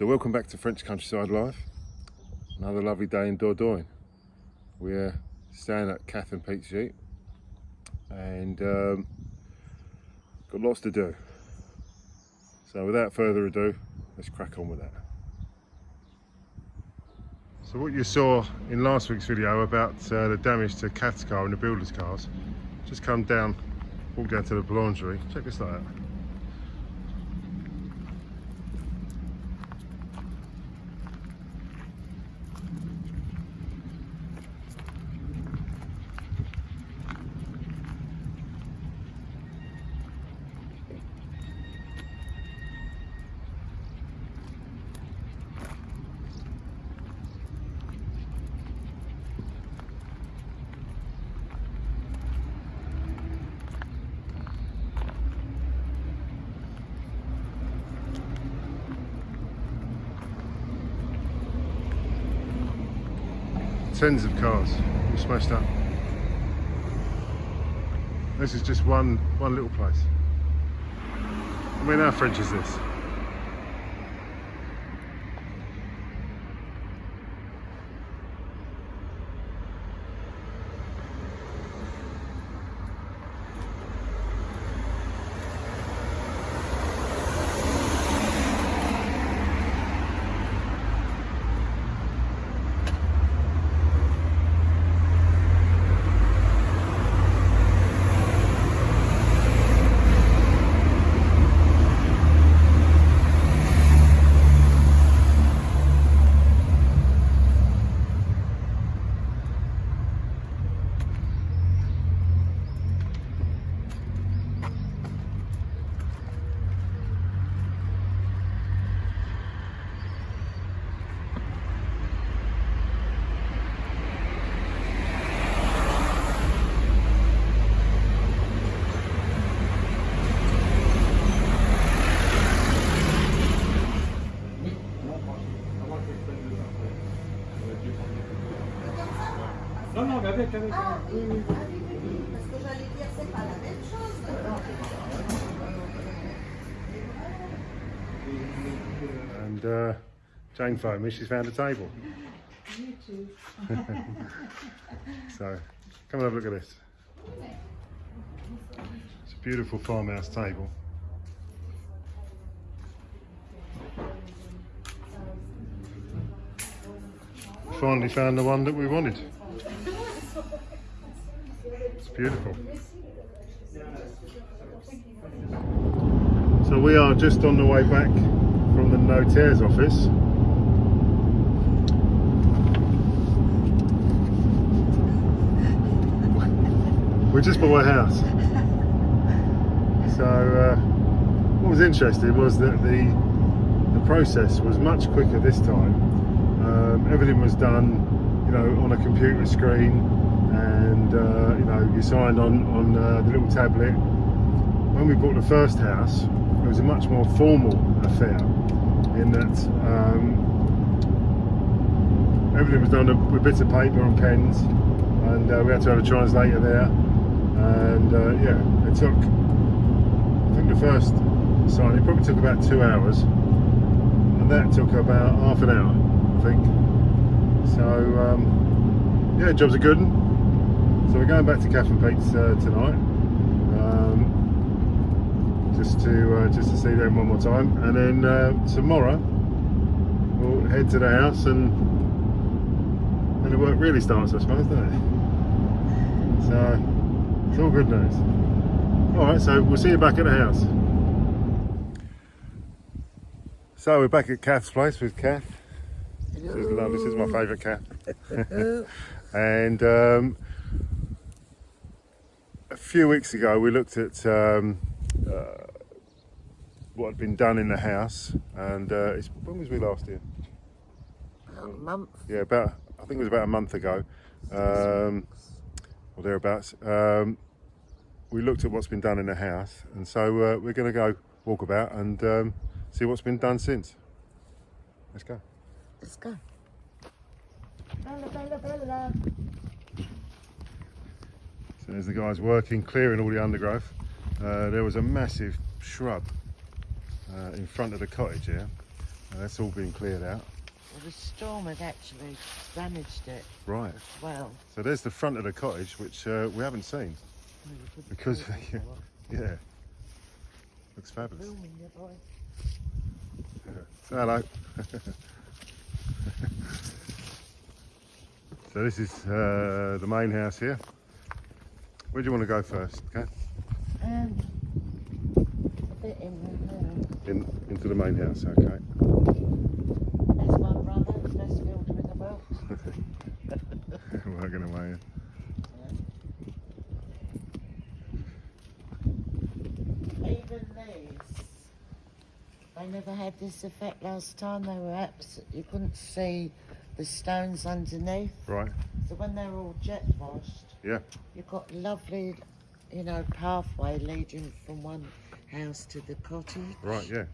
So welcome back to French Countryside Life. Another lovely day in Dordogne. We're staying at Kath and Pete's gîte and um, got lots to do. So without further ado, let's crack on with that. So what you saw in last week's video about uh, the damage to Kath's car and the builder's cars, just come down, walk down to the boulangerie, check this out. Tens of cars all smashed up. This is just one one little place. I mean, how French is this? Non, non, mais avec, avec. Ah, oui, oui, oui, oui, parce que j'allais dire, c'est pas la même chose. And uh, Jane phoned me, she's found a table. You too. So come and have a look at this. It's a beautiful farmhouse table. Finally found the one that we wanted. Beautiful. So we are just on the way back from the notaires office. We just bought a house. So uh, what was interesting was that the the process was much quicker this time. Um, everything was done, you know, on a computer screen, and uh, you know, you signed on on uh, the little tablet. When we bought the first house, it was a much more formal affair, in that um, everything was done with bits of paper and pens, and uh, we had to have a translator there. And uh, yeah, it took. I think the first signing probably took about two hours, and that took about half an hour, I think. So um, yeah, job's a good. So we're going back to Kath and Pete's uh, tonight, um, just to uh, just to see them one more time, and then uh, tomorrow we'll head to the house and and the work really starts, I suppose, doesn't it? So it's all good news. All right, so we'll see you back at the house. So we're back at Kath's place with Kath. This is love. This is my favourite cat. and um, few weeks ago, we looked at um, uh, what had been done in the house. And uh, it's, when was we last here? A month. Yeah, about I think it was about a month ago, um, or thereabouts. Um, we looked at what's been done in the house, and so uh, we're going to go walk about and um, see what's been done since. Let's go. Let's go. Bella, bella, bella. There's the guys working, clearing all the undergrowth. Uh, there was a massive shrub uh, in front of the cottage here, And that's all been cleared out. Well, the storm had actually damaged it Right. as well. So there's the front of the cottage, which uh, we haven't seen. Because- Yeah. Looks fabulous. Filming. Hello. so this is uh, the main house here. Where do you want to go first? Okay. Um, bit in the In, into the main house. Okay. That's my brother, the best builder in the world. Working away. Even these, they never had this effect last time. They were abs- you couldn't see the stones underneath. Right. So when they were all jet washed, Yeah. you've got lovely, you know, pathway leading from one house to the cottage. Right. Yeah.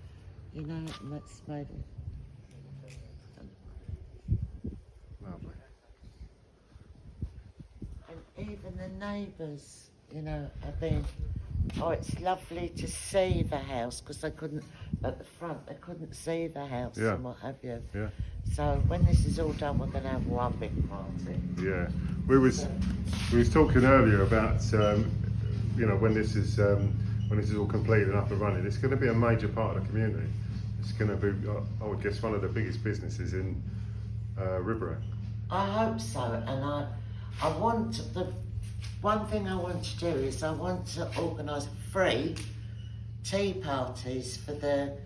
You know, and that's made it. Lovely. And even the neighbours, you know, have been. Oh, it's lovely to see the house because they couldn't at the front. They couldn't see the house Yeah. and what have you. Yeah. So when this is all done, we're going to have one big party. Yeah. We was we was talking earlier about um, you know when this is um, when this is all complete and up and running. It's going to be a major part of the community. It's going to be, uh, I would guess, one of the biggest businesses in uh. I hope so, and I, I want the one thing I want to do is I want to organise free tea parties for the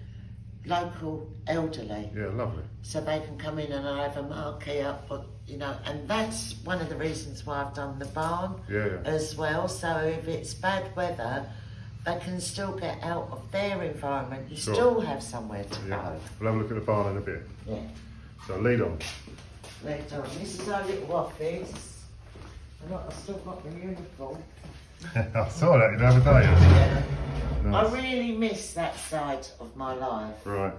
local elderly. Yeah. Lovely. so they can come in and I have a marquee up, but you know, and that's one of the reasons why I've done the barn Yeah. yeah. as well. So if it's bad weather, they can still get out of their environment You Sure. still have somewhere to Yeah. We'll have a look at the barn in a bit. Yeah. So lead on. Later on, this is our little office. I've still got the uniform. I saw that the other day. Yeah. Nice. I really miss that side of my life, Right.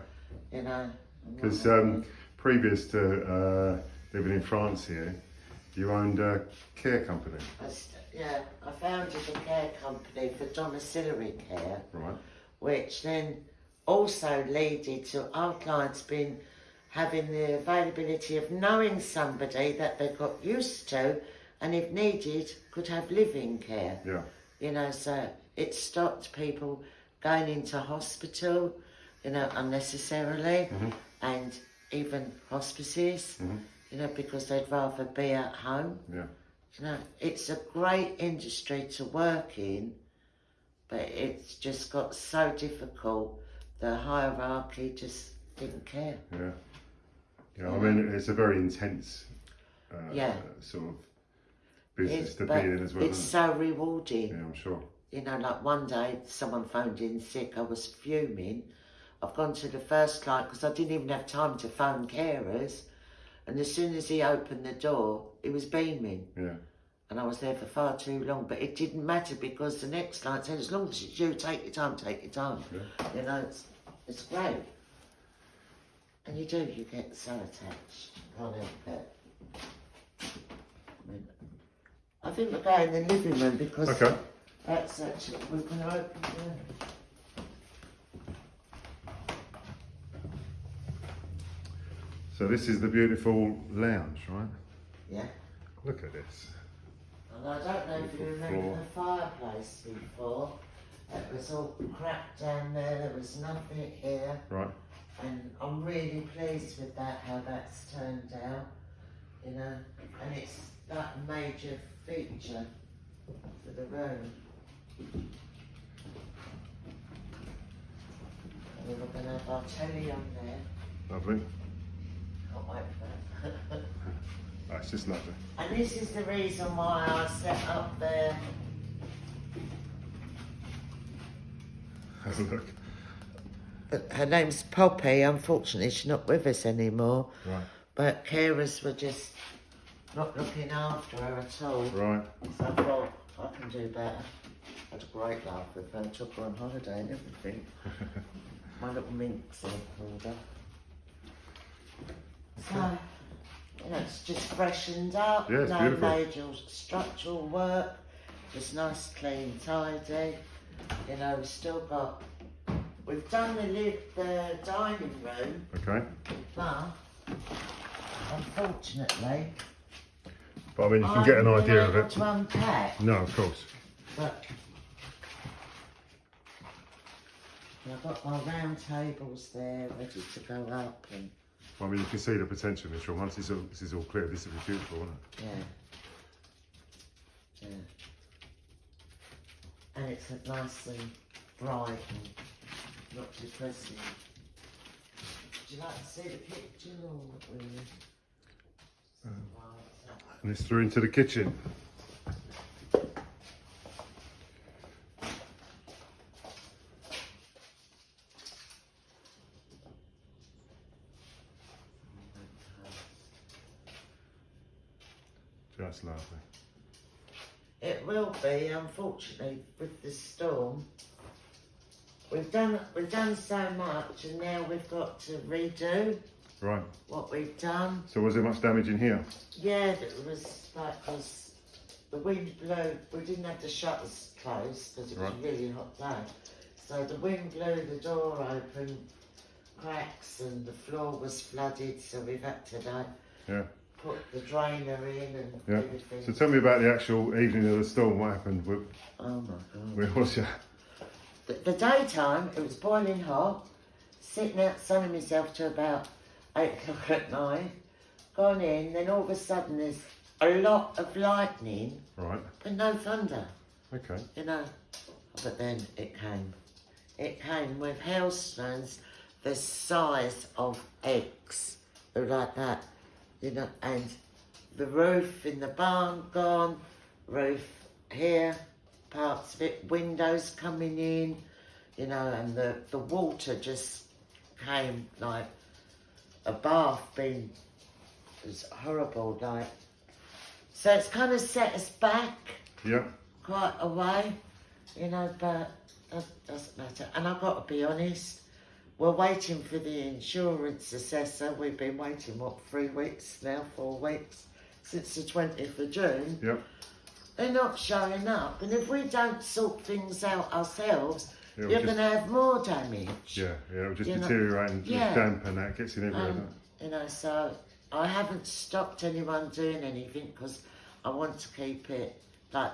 you know. Because um, previous to uh, living in France here, you owned a care company. I yeah, I founded a care company for domiciliary care. Right. which then also led to our clients being having the availability of knowing somebody that they got used to and if needed could have living care Yeah. you know so it stopped people going into hospital you know unnecessarily and even hospices you know because they'd rather be at home Yeah. you know it's a great industry to work in but it's just got so difficult. The hierarchy just didn't care. Yeah. Yeah. I mean, it's a very intense uh, Yeah. sort of business It's, to be in as well. it's so rewarding. Yeah, I'm sure. You know, like one day someone phoned in sick. I was fuming. I've gone to the first client because I didn't even have time to phone carers. And as soon as he opened the door, he was beaming. Yeah. And I was there for far too long. But it didn't matter because the next client said, as long as it's you, take your time, take your time. Yeah. You know, it's, it's great. And you do, you get so attached. Can't help it. I, think we'll go in the living room because Okay. That's actually, to open the... So this is the beautiful lounge, right? Yeah. Look at this. And I don't know if you remember floor. the fireplace before. It was all cracked down there, there was nothing here. Right. and I'm really pleased with that, how that's turned out, you know, and it's that major feature for the room. And we're going to have our telly on there, Lovely. can't wait for that. That's just lovely. and this is the reason why I set up there. Have a look. But her name's Poppy, unfortunately she's not with us anymore, Right. but carers were just not looking after her at all. Right. So I thought, I can do better. I had a great laugh with her, took her on holiday and everything. My little minx in order. So, you know, it's just freshened up, Yeah, it's no beautiful. major structural work, just nice, clean, tidy. You know, we've still got We've done the live the dining room, Okay. but unfortunately, But I mean, you can I get an idea of it. To unpack, No, of course. but I've got my round tables there ready to go up, and I mean, you can see the potential in this room. Once this, all, this is all clear, this will be beautiful, won't it? yeah, yeah. And it's a nice and bright and not depressing. Would you like to see the kitchen or? Right. Uh, and it's through into the kitchen. Just lovely. It will be, unfortunately, with the storm. We've done we've done so much, and now we've got to redo Right. what we've done. So was there much damage in here? Yeah, it was like was the wind blew. We didn't have the shutters closed because it was Right. a really hot day. So the wind blew the door open, cracks, and the floor was flooded. So we've had to like Yeah. Put the drainer in and Yeah. everything. So tell me about the actual evening of the storm. What happened? Where, oh my god. where was you? The, the daytime, it was boiling hot, sitting out sunning myself to about 8 o'clock at night, gone in, then all of a sudden there's a lot of lightning, Right. but no thunder, Okay. you know. But then it came. It came with hailstones the size of eggs, like that, you know, and the roof in the barn gone, roof here, parts of it, windows coming in, you know, and the, the water just came like a bath being, it was horrible, like. So it's kind of set us back Yeah. quite a way, you know, but that doesn't matter. And I've got to be honest, we're waiting for the insurance assessor. We've been waiting, what, three weeks now, four weeks, since the 20th of June. Yep. They're not showing up. And if we don't sort things out ourselves, It'll you're going to have more damage. Yeah. Yeah. It'll just You know- deteriorate and Yeah. just damp and that gets in everywhere. Um, you know, so I haven't stopped anyone doing anything because I want to keep it like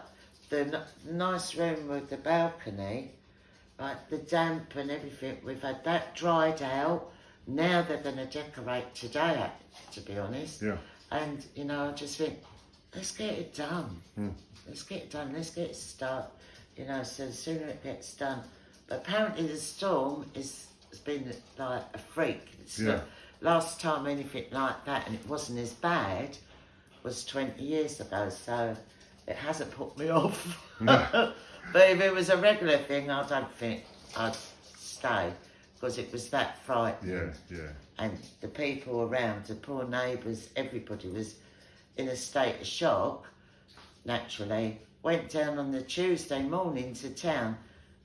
the n- nice room with the balcony, like the damp and everything. We've had that dried out. Now they're going to decorate today, to be honest. Yeah. And you know, I just think, let's get it done. Hmm. Let's get it done. Let's get it started. You know, so the sooner it gets done. But apparently the storm is has been like a freak. It's Yeah. not- last time anything like that, and it wasn't as bad, was 20 years ago. So it hasn't put me off. No. but if it was a regular thing, I don't think I'd stay because it was that frightening Yeah. Yeah. and the people around, the poor neighbours, everybody was in a state of shock, naturally. Went down on the Tuesday morning to town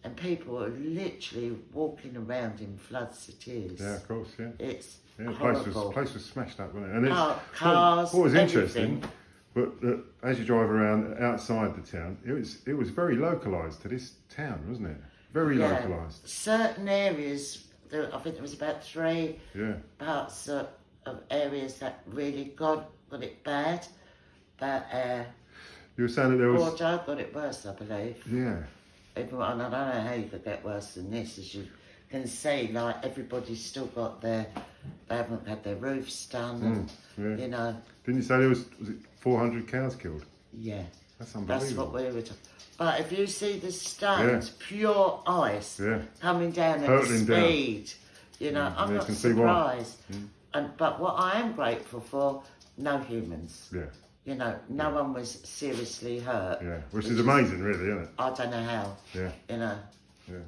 and people were literally walking around in floods of tears. Yeah. Of course. Yeah. It's Yeah, the place was place was smashed up, wasn't it? And it's, what- cars, what, was interesting, everything. But that as you drive around outside the town, it was it was very localised to this town, wasn't it? Very Yeah. localised. Certain areas, there, I think there was about three Yeah, parts of, of areas that really got, got it bad. But uh, you were saying that there was. Bordeaux got it worse, I believe. Yeah, Everyone, I don't know how you could get worse than this, as you can see, like everybody's still got their, they haven't had their roofs done, and, Mm, yeah. you know, Didn't you say there was was it 400 cows killed? yeah, That's unbelievable. that's what we were talking. But if you see the stones, pure ice Yeah. coming down at Hurtling down. speed, you know, Mm, I'm not can see why. surprised. And but what I am grateful for, no humans. Yeah, You know, no one was seriously hurt. yeah. Which is amazing, really, isn't it? I don't know how. Yeah, You know. yeah.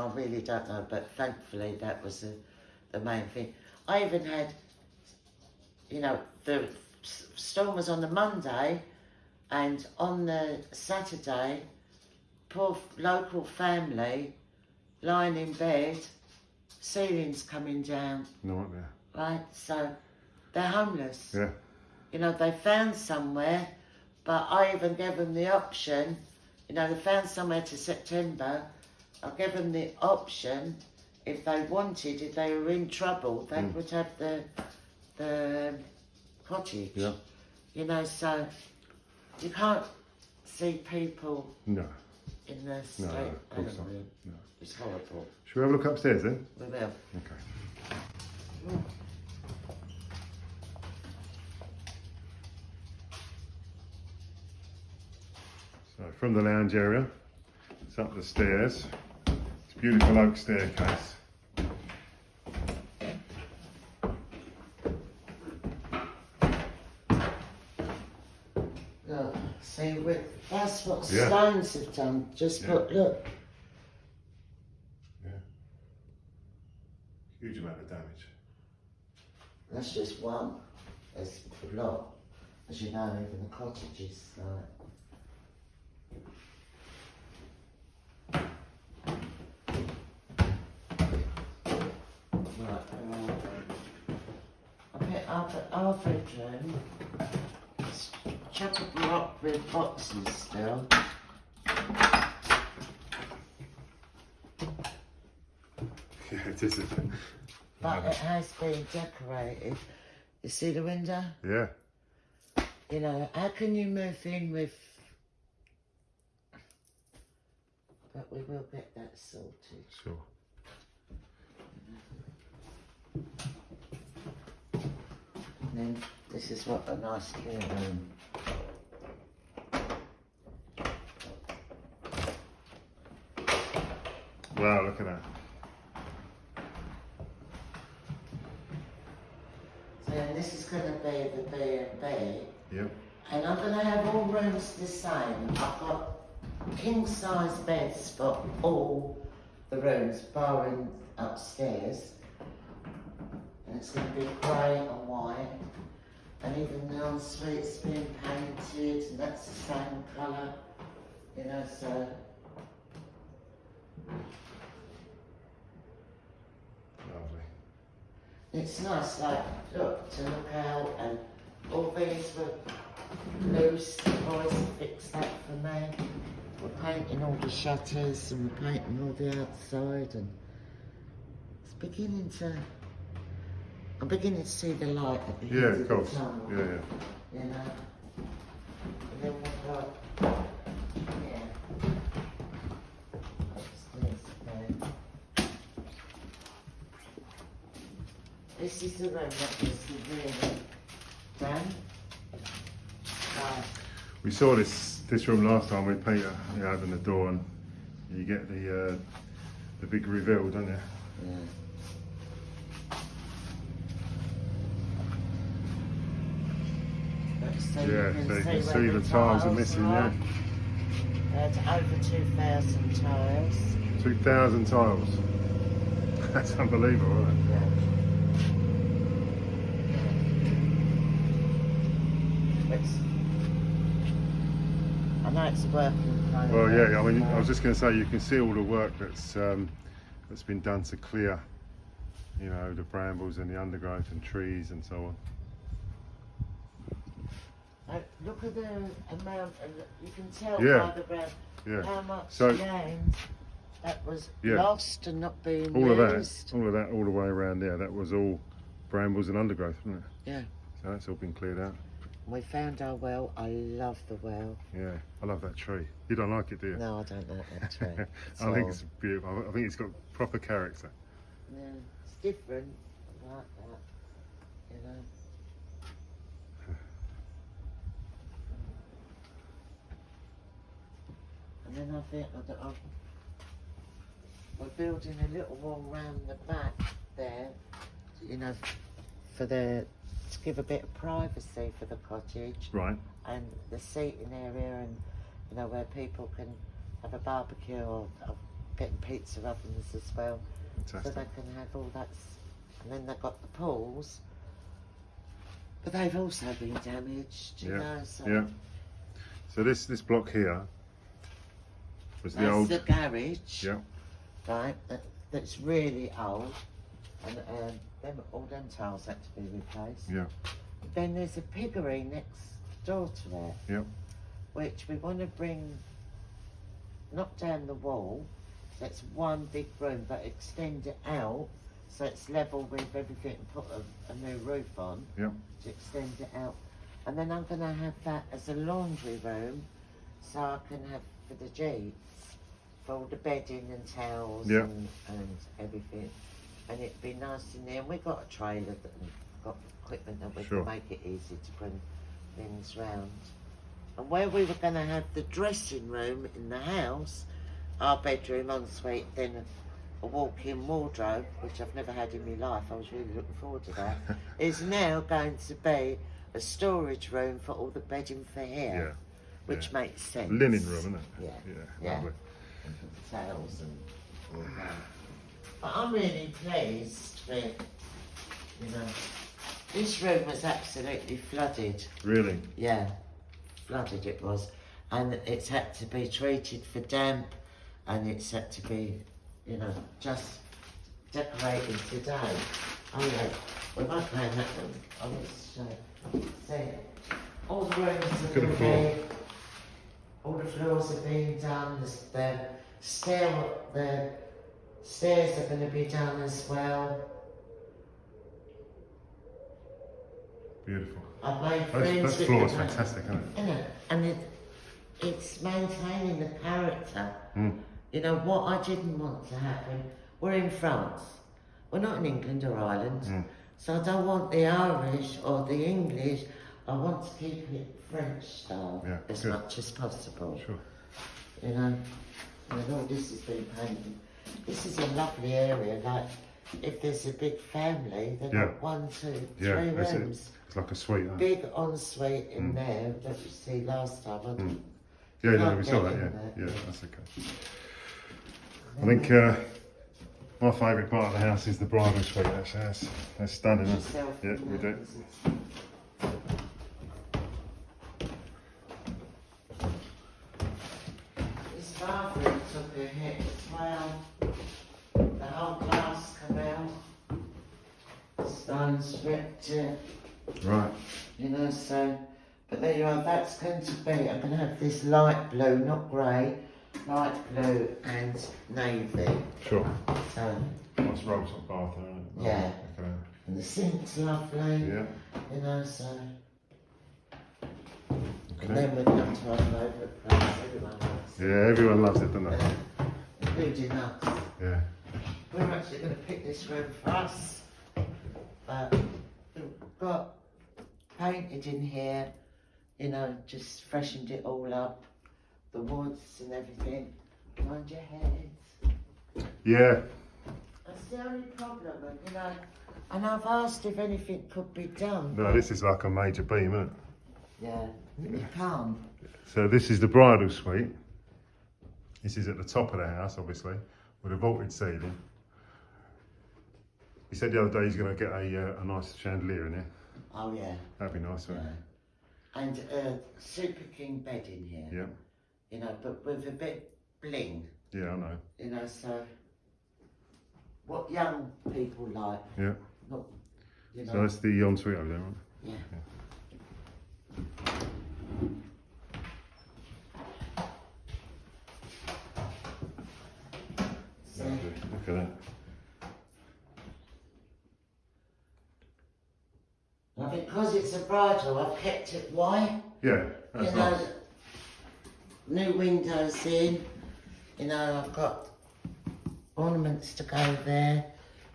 I really don't know, but thankfully that was the, the main thing. I even had, you know, the storm was on the Monday, and on the Saturday, poor local family lying in bed, ceilings coming down, Nightmare. right? So they're homeless. Yeah, You know, they found somewhere, but I even gave them the option. You know, they found somewhere to September, I gave them the option if they wanted, if they were in trouble, they Mm. would have the the cottage. Yeah. You know, so you can't see people No. in the street. no, of course not. No. It's horrible. Should we have a look upstairs then? We will. Okay. So from the lounge area, it's up the stairs. Beautiful oak staircase. Look, see, we, that's what Yeah. stones have done. Just Yeah. put, look, Huge amount of damage. that's just one. There's a lot. As you know, even the cottages, like, I think our, our bedroom is chock a block with boxes still. Yeah, it is. isn't it? But it has been decorated. You see the window? Yeah. You know, how can you move in with. But we will get that sorted. Sure. And then this is what a nice clear room. Wow, look at that. So this is going to be the B and B. Yep. And I'm going to have all rooms the same. I've got king size beds for all the rooms, barring upstairs. And it's going to be grey and white. And even the ensuite's been painted, and that's the same colour. You know, so Lovely. it's nice, like, look, to look out, and all these were loose. The boys fixed that for me. We're painting all the shutters and we're painting all the outside, and it's beginning to. I'm beginning to see the light at the Yeah, of of course. the tunnel. Yeah, yeah. You know. And then we've got. Yeah. Upstairs there. This is the room that was really done. Right. We saw this this room last time with Peter. You open the door and you get the uh, the big reveal, don't you? Yeah. So Yeah, you can so you can see the tiles are missing, yeah. That's over 2,000 tiles. Two thousand tiles. That's unbelievable, isn't it? It's, I know it's. Well, yeah. I mean, I was just going to say you can see all the work that's um, that's been done to clear, you know, the brambles and the undergrowth and trees and so on. Like, look at the amount, of, you can tell Yeah. by the ground Yeah. how much So- land that was Yeah. lost and not being All of that, all of that, all the way around there. That was all brambles and undergrowth, wasn't it? Yeah. So that's all been cleared out. We found our well. I love the well. Yeah, I love that tree. You don't like it, do you? No, I don't like that tree. I think it's beautiful. I think it's got proper character. Yeah, it's different. I like that. You know. And then I think that I'm, we're building a little wall round the back there, you know, for the to give a bit of privacy for the cottage Right. and the seating area and you know where people can have a barbecue or, or getting pizza ovens as well so they can have all that. And then they've got the pools, but they've also been damaged, you Yeah, know. So Yeah. So this this block here was the old. the garage, Yeah. right? That, that's really old, and um, them all them tiles had to be replaced. Yeah. Then there's a piggery next door to it. Yep. Which we want to bring, knock down the wall, So it's one big room, but extend it out so it's level with everything and put a, a new roof on Yep. to extend it out. And then I'm going to have that as a laundry room so I can have for the gîtes for the bedding and towels Yeah. and, and everything. And it'd be nice in there. And we got a trailer that got equipment that we Sure. can make it easy to bring things round. And where we were going to have the dressing room in the house, our bedroom ensuite, then a walk-in wardrobe, which I've never had in my life. I was really looking forward to that. is now going to be a storage room for all the bedding for here, Yeah. Which yeah. makes sense. Linen room, isn't it? Yeah. Yeah. Yeah. Lovely. Towels and all that. But I'm really pleased with, you know, this room was absolutely flooded. Really. Yeah, flooded it was. And it's had to be treated for damp and it's had to be, you know, just decorated today. Oh yeah, we won't play that one. I will show. See, all the rooms are going floor. all the floors are being done, the, the stair, the stairs are going to be done as well. Beautiful. I've made That, friends that floor is fantastic, isn't it? Isn't it? And it, it's maintaining the character. Mm. You know, what I didn't want to happen, we're in France. We're not in England or Ireland. Mm. So I don't want the Irish or the English. I want to keep it French style Yeah, as good. much as possible. Sure. You know, and all this has been painted. This is a lovely area. Like, if there's a big family, they've Yeah. got one, two, Yeah, three that's it. rooms. It's like a suite. It? Big ensuite in Mm. there that you see last time. I didn't Yeah, yeah, we saw that. Yeah, yeah, that's okay. I think uh, my favourite part of the house is the bridal suite. Actually, that's, that's stunning. Yeah, we do. 'cause it's- This bathroom took hit as well. The whole glass come out. Stones ripped Right. you know, so. But there you are, that's going to be, I'm going to have this light blue, not grey, light blue and navy. Sure. So, Nice rose on bath there, isn't it? Yeah. Okay. and the sink's lovely, Yeah. you know, so. And then we come to our favourite place, everyone likes it. Yeah, everyone loves it, doesn't they? Including us. Yeah. We're actually going to pick this room for us. But we've got painted in here, you know, just freshened it all up. The woods and everything. Mind your head. Yeah. That's the only problem, and, you know. And I've asked if anything could be done. No, this is like a major beam, isn't it? Yeah, So this is the bridal suite. This is at the top of the house, obviously, with a vaulted ceiling. He said the other day he's going to get a, uh, a nice chandelier in here. Oh, yeah. That'd be nice, wouldn't yeah. And a Super King bed in here. Yeah. You know, but with a bit bling. Yeah, I know. You know, so what young people like, Yeah. not, you know, So that's the ensuite over there, right? yeah. So, Lovely. Look at that. and because it's a bridal, I've kept it white. Yeah, You that's know, nice. new windows in. You know, I've got ornaments to go there.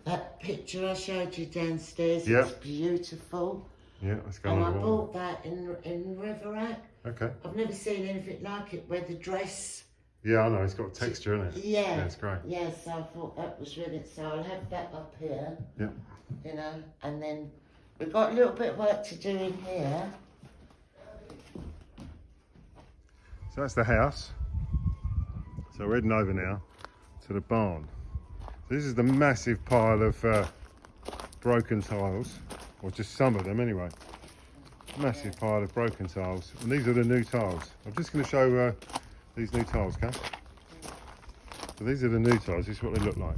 That picture I showed you downstairs, Yeah. it's beautiful. Yeah, let's go And I on the wall. bought that in in Ribérac. Okay. I've never seen anything like it where the dress. Yeah, I know. It's got texture, isn't it? Yeah. Yeah, it's great. Yes, I thought that was really so. I'll have that up here. Yeah. You know, and then we've got a little bit of work to do in here. So that's the house. So we're heading over now to the barn. This is the massive pile of uh, broken tiles, or just some of them anyway. Massive pile of broken tiles, and these are the new tiles. I'm just going to show uh, these new tiles, okay? So these are the new tiles. This is what they look like.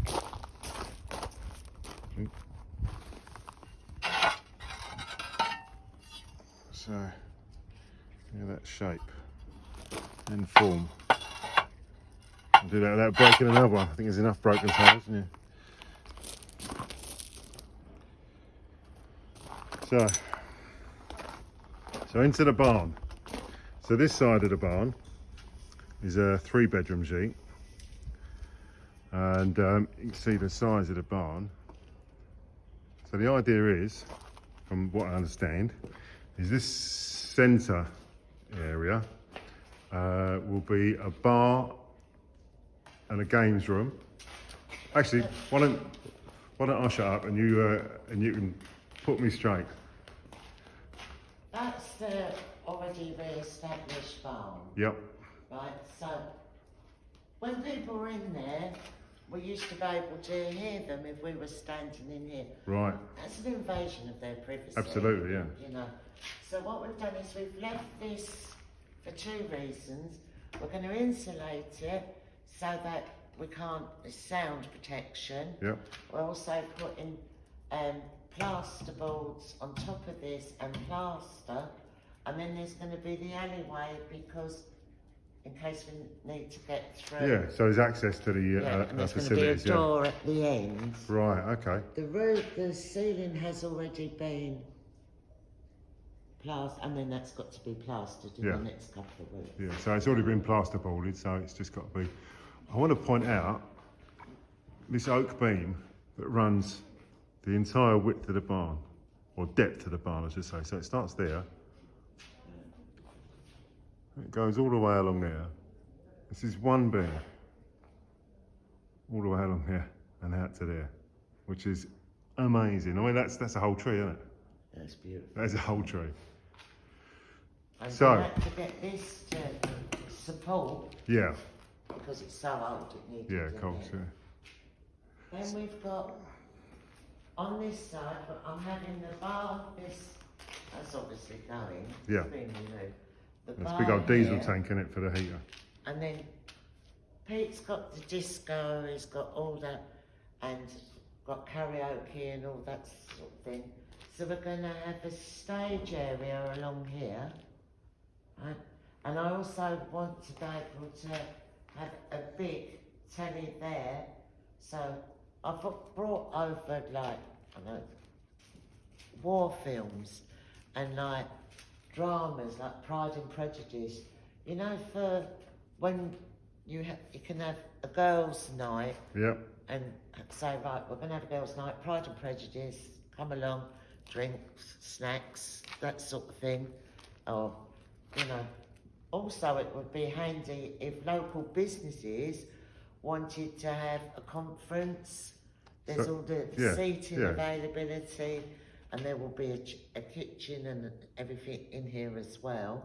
So, yeah, that shape and form. Do that without breaking another one. I think there's enough broken tyres, isn't there? So, so into the barn. So this side of the barn is a three bedroom sheet. And um, you can see the size of the barn. So the idea is, from what I understand, is this centre area uh, will be a bar and a games room. Actually, why don't why don't I shut up and you uh, and you can put me straight? That's the already re-established farm, Yep. right? So when people were in there, we used to be able to hear them if we were standing in here. Right. That's an invasion of their privacy. Absolutely, yeah. You know. So what we've done is we've left this for two reasons. We're going to insulate it so that we can't there's sound protection. Yep. We're also putting um, plaster boards on top of this and plaster, and then there's going to be the alleyway because in case we need to get through. Yeah. So there's access to the Yeah, uh, and uh, there's going to be a facilities. Yeah. door at the end. Right. Okay. The roof, the ceiling has already been plastered, and then that's got to be plastered in Yeah. the next couple of weeks. Yeah. So it's already been plasterboarded. So it's just got to be. I want to point out this oak beam that runs the entire width of the barn, or depth of the barn, I should say. So it starts there. It goes all the way along there. This is one beam. All the way along here and out to there, which is amazing. I mean, that's that's a whole tree, isn't it? That's beautiful. That's a whole tree. And So- we had to get this to support Yeah, because it's so old. It needs. yeah, to of course. Yeah. Then we've got on this side, but I'm having the bar. This that's obviously going. Yeah. The bar big old diesel here, tank in it for the heater. And then Pete's got the disco, he's got all that, and got karaoke and all that sort of thing. So we're going to have a stage area along here, right? And I also want to be able to have a big telly there. So I've brought over like, I don't know, war films and like dramas like Pride and Prejudice. You know, for when you ha- you can have a girls' night Yep. and say, right, we're going to have a girls' night, Pride and Prejudice, come along, drinks, snacks, that sort of thing. Or, you know, also it would be handy if local businesses wanted to have a conference. There's So- all the yeah, seating yeah. availability, and there will be a, a kitchen and everything in here as well.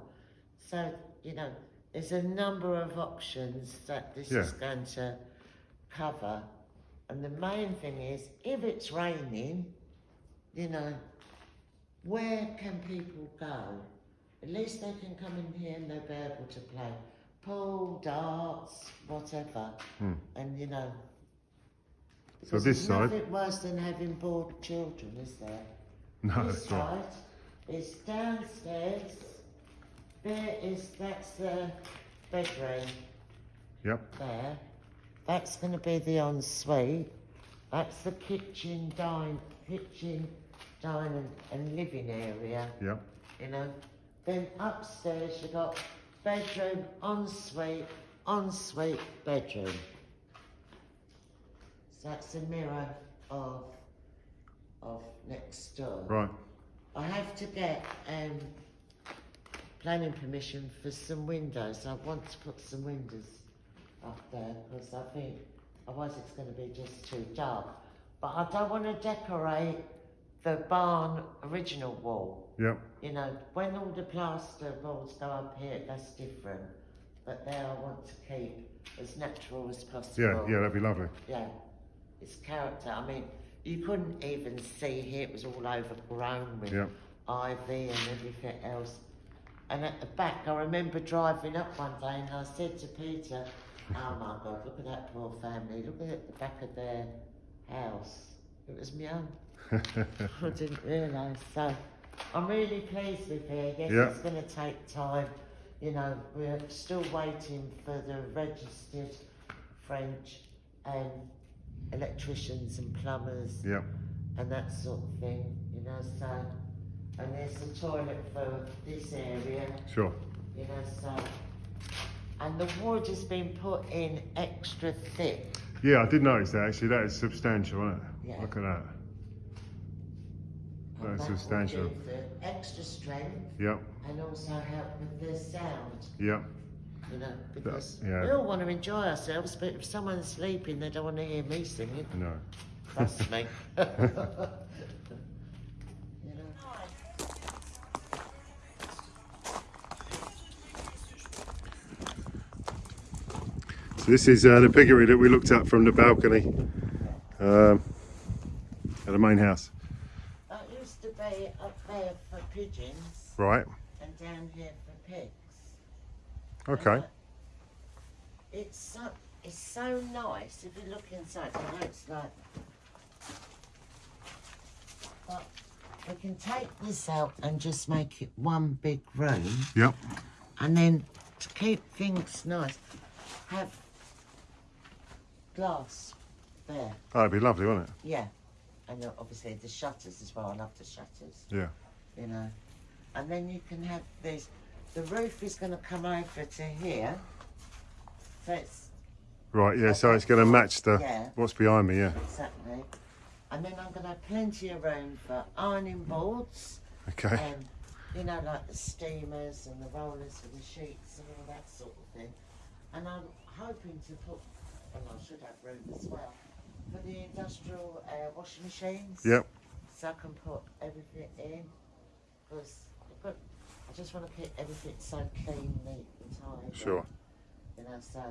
So, you know, there's a number of options that this Yeah. is going to cover. And the main thing is, if it's raining, you know, where can people go? At least they can come in here and they'll be able to play pool, darts, whatever. Hmm. And you know, So this there's side, nothing worse than having bored children, is there? no, this that's right. side is downstairs. There is that's the bedroom Yep. there. That's going to be the ensuite. That's the kitchen, dine, kitchen, dining, and living area. Yep. You know. Then upstairs you got bedroom, ensuite, ensuite, bedroom. So that's a mirror of of next door. Right. I have to get um, planning permission for some windows. I want to put some windows up there because I think otherwise it's going to be just too dark. But I don't want to decorate the barn original wall. Yep. You know, when all the plaster walls go up here, that's different. But there I want to keep as natural as possible. Yeah. Yeah. That'd be lovely. Yeah, its character. I mean, you couldn't even see here, it was all overgrown with ivy and everything else. And at the back, I remember driving up one day and I said to Peter, Oh my God, look at that poor family, look at the back of their house. It was my own. I didn't realise. So I'm really pleased with here. Yes, Yeah. it's going to take time. You know, we're still waiting for the registered French, and electricians and plumbers Yep. and that sort of thing, you know, so. And there's the toilet for this area, Sure. you know, so. And the wood has been put in extra thick. Yeah, I did notice that actually. That is substantial, isn't it? Yeah. Look at that. That's that substantial. extra strength Yep. and also help with the sound, Yep. you know, because yeah. we all want to enjoy ourselves, but if someone's sleeping, they don't want to hear me singing. No. Trust me. you know. So this is uh, the piggery that we looked at from the balcony um, at the main house. That used to be up there for pigeons Right. and down here for pigs. Okay. Uh, It's so it's so nice if you look inside. I know it's like, but we can take this out and just make it one big room, Yep. and then to keep things nice, have glass there. That'd be lovely, wouldn't it? Yeah, and obviously the shutters as well. I love the shutters. Yeah. You know. And then you can have this. The roof is going to come over to here. So it's Right. Yeah. So it's going to match the Yeah. what's behind me. Yeah. exactly. And then I'm going to have plenty of room for ironing boards Okay. and, you know, like the steamers and the rollers for the sheets and all that sort of thing. And I'm hoping to put, well, I should have room as well, for the industrial uh, washing machines. Yep. so I can put everything in because I just want to keep everything so clean, neat, and tidy. Sure. You know, so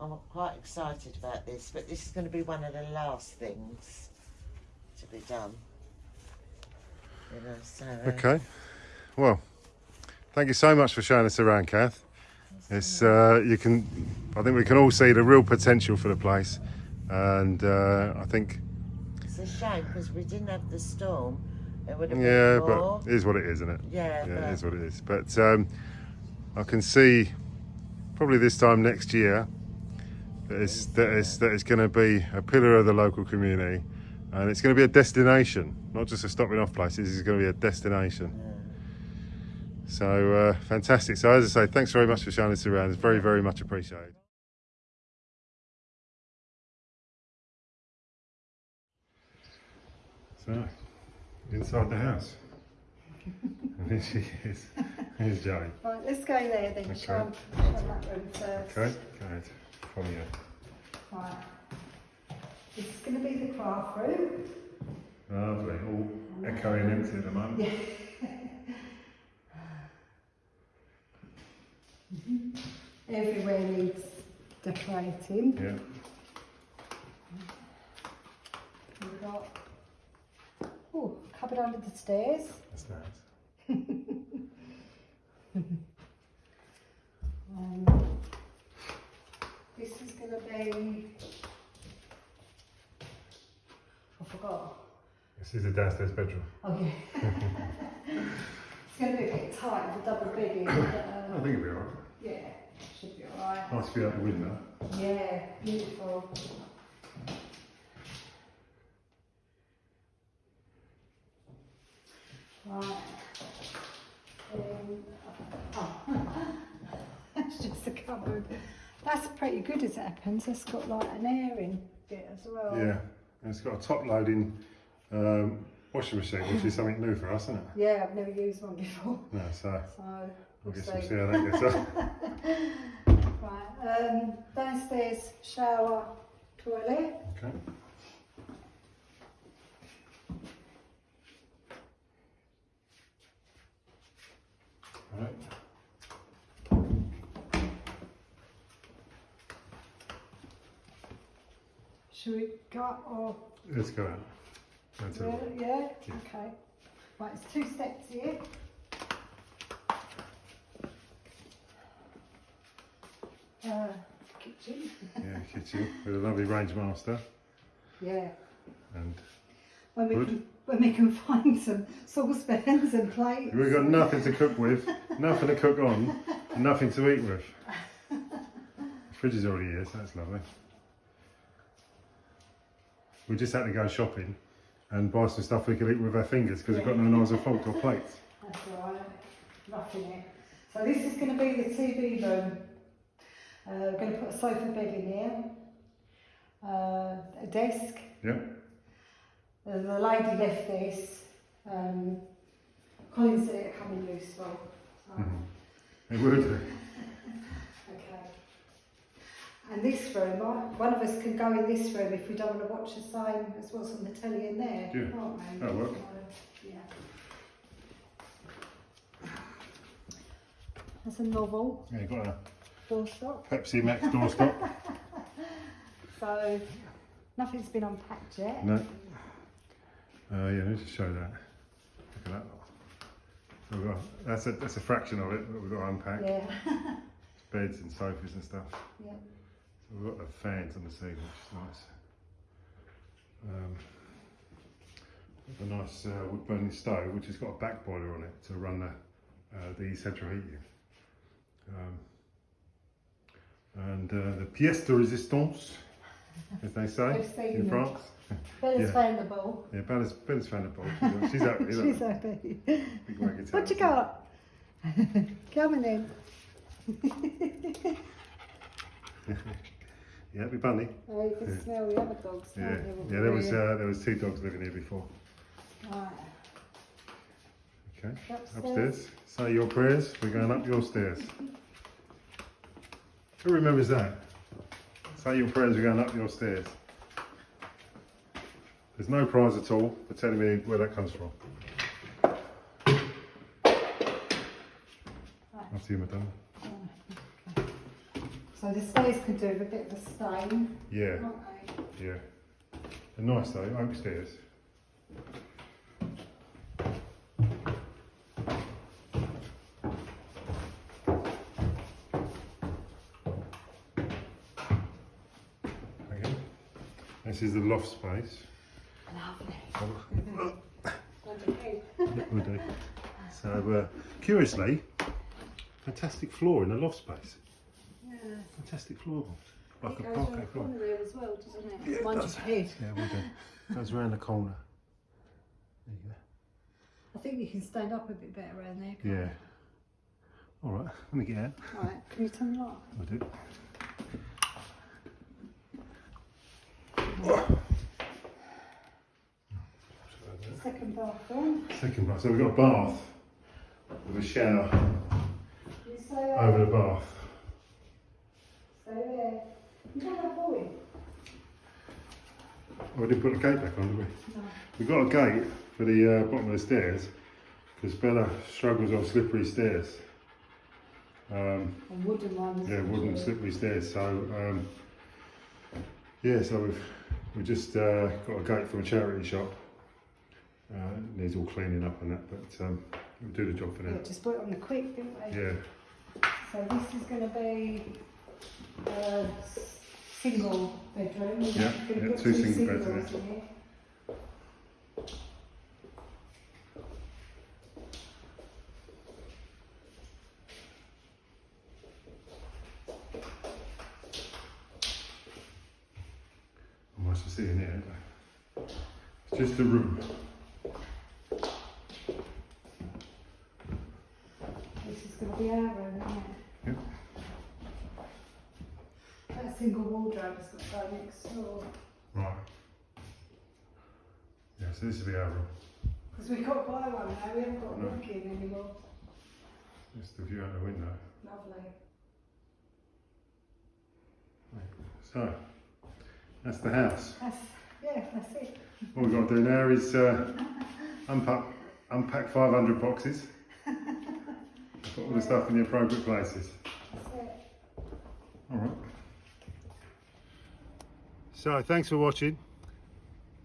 I'm quite excited about this, but this is going to be one of the last things to be done. You know, so. uh, Okay. Well, thank you so much for showing us around, Kath. It's uh, you can. I think we can all see the real potential for the place, and uh, I think It's a shame because we didn't have the storm. It would have yeah, been more. but it is what it is, isn't it? yeah, Yeah, but it is what it is. But um, I can see probably this time next year that it's, that it's, that it's going to be a pillar of the local community and it's going to be a destination, not just a stopping off place, this is going to be a destination. So uh, fantastic. So, as I say, thanks very much for showing us around. It's very, very much appreciated. So, inside the house. and here she is. Here's Joey. Right, let's go there then. Okay. Show, show that room first. Okay, go ahead. Follow you. Right. This is going to be the craft room. Lovely. All echoing empty at the moment. Everywhere needs decorating. Yeah. We've got oh, cupboard under the stairs. That's nice. Um, this is going to be. I forgot. This is the downstairs bedroom. Oh yeah. it's going to be a bit tight with double bed in. But, I think it'll be alright. yeah, should be alright. Nice view out the window. Yeah, beautiful. That's pretty good as it happens. It's got like an airing bit as well. Yeah. And it's got a top loading um, washing machine, which is something new for us, isn't it? Yeah, I've never used one before. No, so So I we'll guess we'll see. see how that gets on. Right. Um, downstairs shower, toilet. Okay. Right. Should we go up or Let's go out. Go to the- Yeah, yeah, okay. Right, it's two steps here. Uh, kitchen. Yeah, kitchen with a lovely Rangemaster Yeah. and When we Good. can, when we can find some saucepans and plates. we've got nothing to cook with, nothing to cook on, nothing to eat with. Fridge is already here, so that's lovely. We just had to go shopping and buy some stuff we could eat with our fingers because we've got no knives or forks or plates. That's right. Roughing it. So this is going to be the TV room. Uh, we're going to put a sofa bed in here. Uh, a desk. Yeah, Uh, the lady left this. Um, Colin said it come in useful. So, it would. Okay. And this room, one of us can go in this room if we don't want to watch the same as what's on the telly in there, Yeah, can't we? that'll work. So, yeah. There's a novel, Yeah, you've got a doorstop. Pepsi Max doorstop. So nothing's been unpacked yet. no. Uh, yeah, let's just show that. Look at that. So we've got, that's a that's a fraction of it that we've got to unpack. Yeah. Beds and sofas and stuff. yeah. So we've got the fans on the ceiling, which is nice. Um, a nice uh, wood burning stove, which has got a back boiler on it to run the uh, the central heating. Um, and uh, the pièce de résistance, as they say in. France. Bella's Yeah. found the ball. Yeah, Bella's, Bella's found a bowl. She's, happy. She's happy. What you got? Come in. Yeah, happy bunny. Oh, you can smell the other dogs. Yeah, yeah. There was uh, there was two dogs living here before. Right. Okay, Upstairs. upstairs. Say your prayers. We're going up your stairs. Who remembers that? Say your prayers. We're going up your stairs. There's no prize at all for telling me where that comes from. After you, madam. So the stairs could do with a bit of a stain, Yeah, can't they? yeah. They're nice though, oak stairs. Okay. This is the loft space. Lovely. Wonderful. Will do. So, uh, curiously, fantastic floor in the loft space. Yeah. Fantastic floor. Like It a goes around parquet the floor. corner there as well, doesn't it? Yeah, it Mind does. your head. Yeah, we do. Goes around the corner. There you I think you can stand up a bit better around there. go. can't Yeah. All right, let me get out. All right, can you turn the light? I do. Second bathroom. Second bath. So we've got a bath with a shower You uh, over the bath. Stay there. You don't have boy. Oh, we didn't put the gate back on, did we? No. We've got a gate for the uh, bottom of the stairs because Bella struggles on slippery stairs. Um, A wooden yeah, wooden slippery stairs. So um, yeah, so we've we just uh, got a gate from a charity shop. Uh, it needs all cleaning up and that, but um, we'll do the job for now. Yeah, just put it on the quick, didn't we? Yeah, So this is going to be a s- single bedroom. Yeah, yeah, put two single bedrooms. in singles it. here. Nice to see in here. It's just a room. This is going to be our room, isn't it? Yep. That single wardrobe has got to go next door. Right. Yeah, so this will be our room. Because we can't buy one now, we haven't got a No. walk in anymore. Just the view out the window. Lovely. So, that's the house. That's, yeah, that's it. What we've got to do now is uh, unpack, unpack 500 boxes. Put all the stuff in the appropriate places. That's it. All right. So, thanks for watching.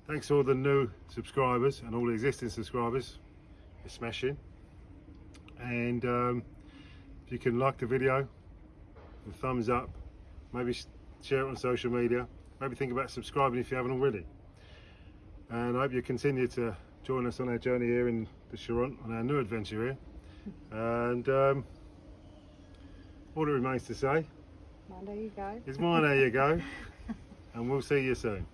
Thanks to all the new subscribers and all the existing subscribers. You're smashing. And um, if you can like the video, a thumbs up, maybe share it on social media, maybe think about subscribing if you haven't already. And I hope you continue to join us on our journey here in the Charente, on our new adventure here. And um, all it remains to say Well, there you go. It's mine, there you go. And we'll see you soon.